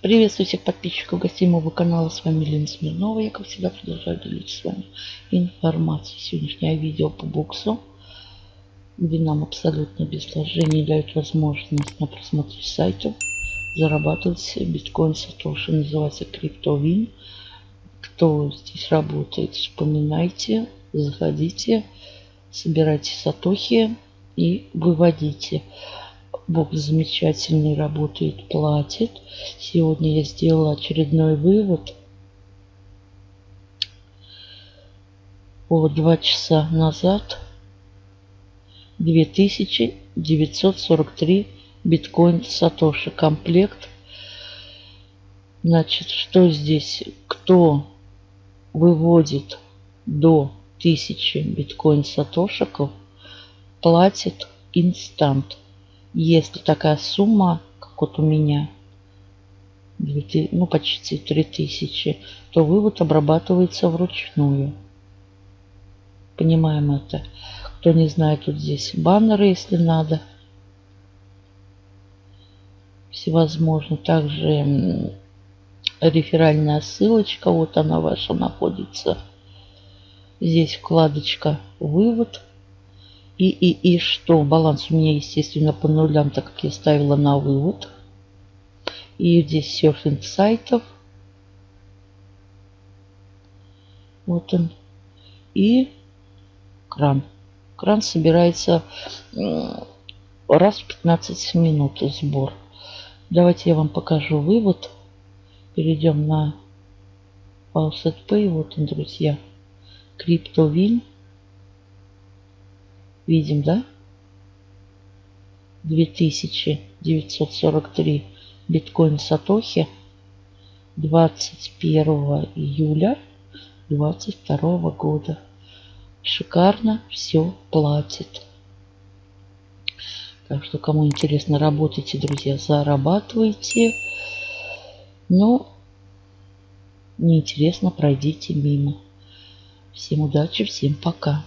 Приветствую всех подписчиков, гостей моего канала. С вами Лена Смирнова. Я, как всегда, продолжаю делиться с вами информацией. Сегодняшнее видео по боксу, где нам абсолютно без вложений дают возможность на просмотре сайтов зарабатывать биткоин Сатоши. Называется CryptoWin. Кто здесь работает, вспоминайте, заходите, собирайте сатохи и выводите. Бог замечательный работает, платит. Сегодня я сделала очередной вывод. О, два часа назад 2943 биткоин Сатоши комплект. Значит, что здесь? Кто выводит до 1000 биткоин Сатошиков, платит инстант. Если такая сумма, как вот у меня, ну почти 3000, то вывод обрабатывается вручную. Понимаем это. Кто не знает, тут здесь баннеры, если надо. Всевозможно. Также реферальная ссылочка, вот она ваша находится. Здесь вкладочка «Вывод». И, и, и что? Баланс у меня, естественно, по нулям, так как я ставила на вывод. И здесь серфинг сайтов. Вот он. И кран. Кран собирается раз в 15 минут сбор. Давайте я вам покажу вывод. Перейдем на Faucet Pay. Вот он, друзья. CryptoWin. Видим, да? 2943 биткоин Сатохи 21 июля 22 года. Шикарно все платит. Так что, кому интересно, работайте, друзья, зарабатывайте. Но неинтересно, пройдите мимо. Всем удачи, всем пока.